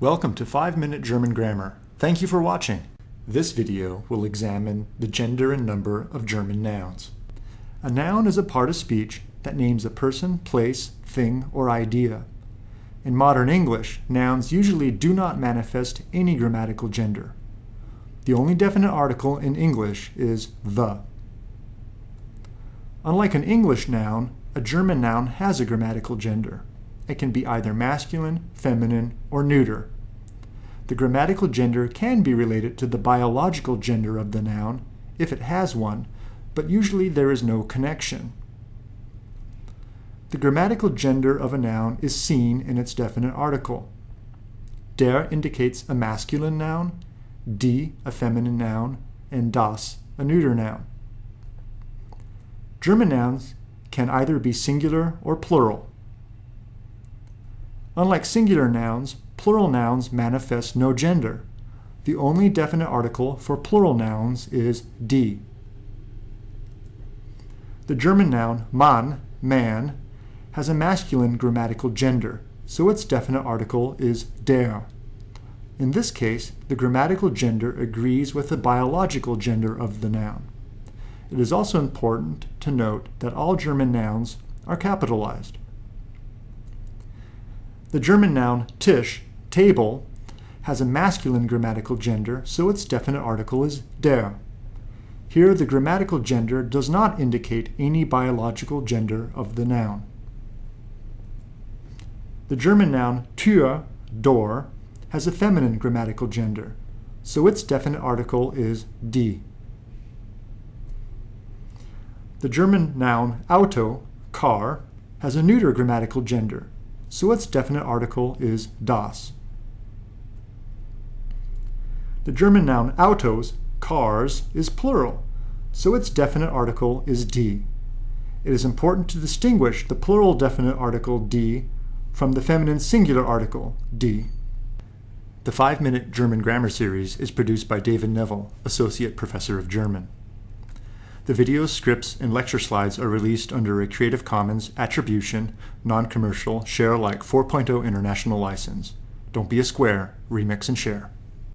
Welcome to 5 Minute German Grammar. Thank you for watching. This video will examine the gender and number of German nouns. A noun is a part of speech that names a person, place, thing, or idea. In modern English, nouns usually do not manifest any grammatical gender. The only definite article in English is the. Unlike an English noun, a German noun has a grammatical gender. It can be either masculine, feminine, or neuter. The grammatical gender can be related to the biological gender of the noun, if it has one, but usually there is no connection. The grammatical gender of a noun is seen in its definite article. Der indicates a masculine noun, die a feminine noun, and das a neuter noun. German nouns can either be singular or plural. Unlike singular nouns, plural nouns manifest no gender. The only definite article for plural nouns is die. The German noun Mann, man, has a masculine grammatical gender, so its definite article is der. In this case, the grammatical gender agrees with the biological gender of the noun. It is also important to note that all German nouns are capitalized. The German noun Tisch, table, has a masculine grammatical gender, so its definite article is der. Here, the grammatical gender does not indicate any biological gender of the noun. The German noun Tür, door, has a feminine grammatical gender, so its definite article is die. The German noun Auto, car, has a neuter grammatical gender, so its definite article is das. The German noun Autos, cars, is plural, so its definite article is die. It is important to distinguish the plural definite article die from the feminine singular article die. The 5-Minute German Grammar Series is produced by David Neville, Associate Professor of German. The videos, scripts, and lecture slides are released under a Creative Commons Attribution, Non-Commercial, Share Alike 4.0 International License. Don't be a square, remix and share.